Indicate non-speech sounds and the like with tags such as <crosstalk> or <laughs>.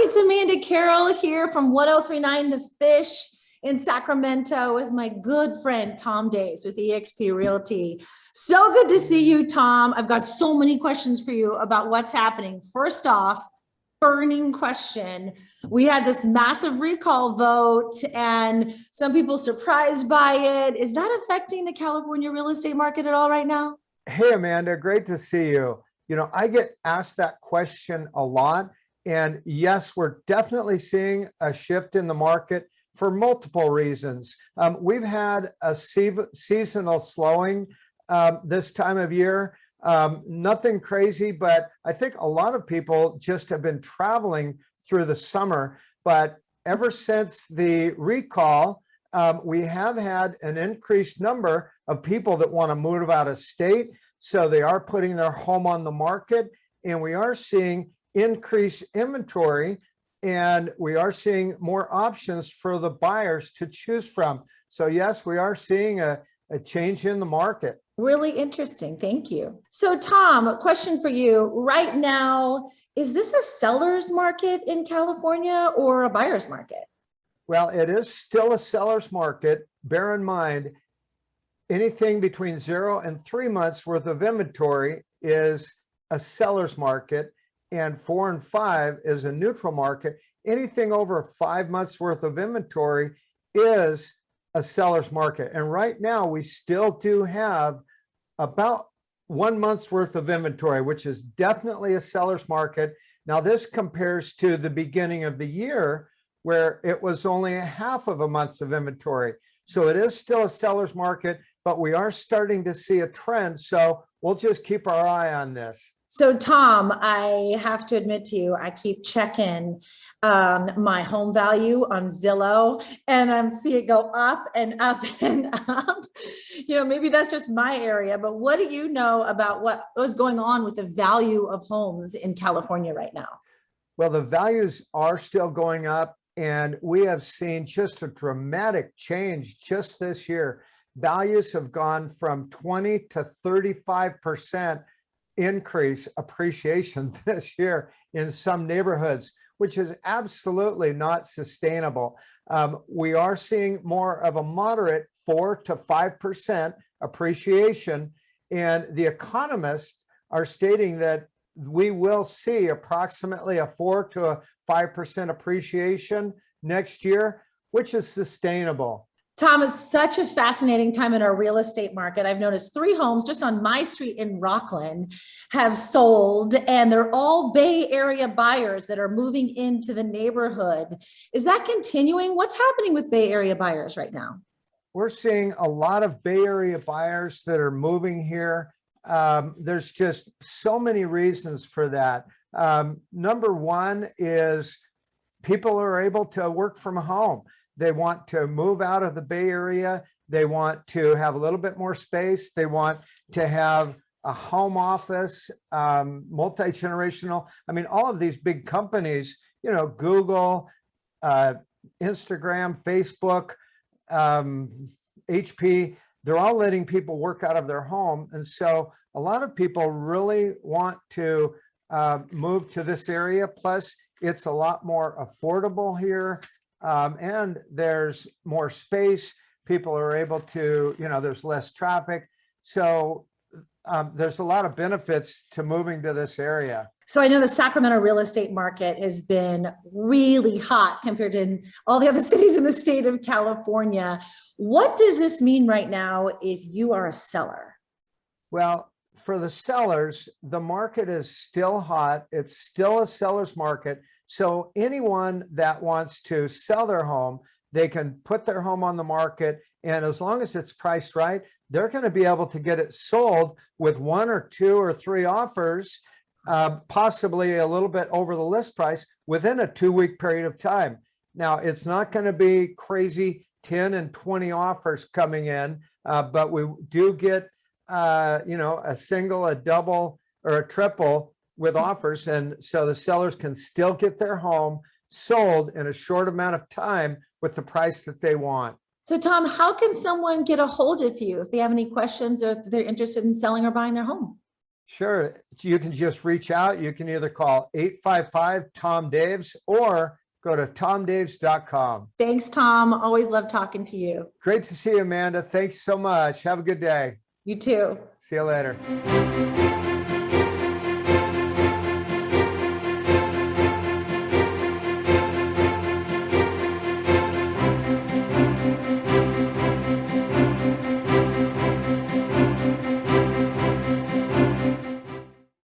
It's Amanda Carroll here from 1039 The Fish in Sacramento with my good friend Tom Daves with eXp Realty. So good to see you, Tom. I've got so many questions for you about what's happening. First off, burning question. We had this massive recall vote and some people surprised by it. Is that affecting the California real estate market at all right now? Hey, Amanda, great to see you. You know, I get asked that question a lot. And yes, we're definitely seeing a shift in the market for multiple reasons. Um, we've had a se seasonal slowing um, this time of year. Um, nothing crazy, but I think a lot of people just have been traveling through the summer. But ever since the recall, um, we have had an increased number of people that want to move out of state. So they are putting their home on the market and we are seeing increased inventory and we are seeing more options for the buyers to choose from. So yes, we are seeing a, a change in the market. Really interesting. Thank you. So Tom, a question for you. Right now, is this a seller's market in California or a buyer's market? Well, it is still a seller's market. Bear in mind, anything between zero and three months worth of inventory is a seller's market and four and five is a neutral market. Anything over five months worth of inventory is a seller's market. And right now we still do have about one month's worth of inventory, which is definitely a seller's market. Now this compares to the beginning of the year where it was only a half of a month's of inventory. So it is still a seller's market, but we are starting to see a trend. So we'll just keep our eye on this. So Tom, I have to admit to you, I keep checking um, my home value on Zillow and I um, see it go up and up <laughs> and up. You know, maybe that's just my area, but what do you know about what was going on with the value of homes in California right now? Well, the values are still going up and we have seen just a dramatic change just this year. Values have gone from 20 to 35 percent increase appreciation <laughs> this year in some neighborhoods, which is absolutely not sustainable. Um, we are seeing more of a moderate four to 5% appreciation. And the economists are stating that we will see approximately a four to a 5% appreciation next year, which is sustainable. Tom, it's such a fascinating time in our real estate market. I've noticed three homes just on my street in Rocklin have sold and they're all Bay Area buyers that are moving into the neighborhood. Is that continuing? What's happening with Bay Area buyers right now? We're seeing a lot of Bay Area buyers that are moving here. Um, there's just so many reasons for that. Um, number one is people are able to work from home. They want to move out of the Bay Area. They want to have a little bit more space. They want to have a home office, um, multi-generational. I mean, all of these big companies, you know, Google, uh, Instagram, Facebook, um, HP, they're all letting people work out of their home. And so a lot of people really want to uh, move to this area. Plus, it's a lot more affordable here um, and there's more space. People are able to, you know, there's less traffic. So um, there's a lot of benefits to moving to this area. So I know the Sacramento real estate market has been really hot compared to all the other <laughs> cities in the state of California. What does this mean right now if you are a seller? Well, for the sellers, the market is still hot. It's still a seller's market. So anyone that wants to sell their home, they can put their home on the market. And as long as it's priced right, they're going to be able to get it sold with one or two or three offers, uh, possibly a little bit over the list price within a two week period of time. Now, it's not going to be crazy 10 and 20 offers coming in, uh, but we do get, uh, you know, a single, a double, or a triple with offers. And so the sellers can still get their home sold in a short amount of time with the price that they want. So Tom, how can someone get a hold of you if they have any questions or if they're interested in selling or buying their home? Sure, you can just reach out. You can either call 855 Tom Daves or go to tomdaves.com. Thanks, Tom. Always love talking to you. Great to see you, Amanda. Thanks so much. Have a good day. You too. See you later.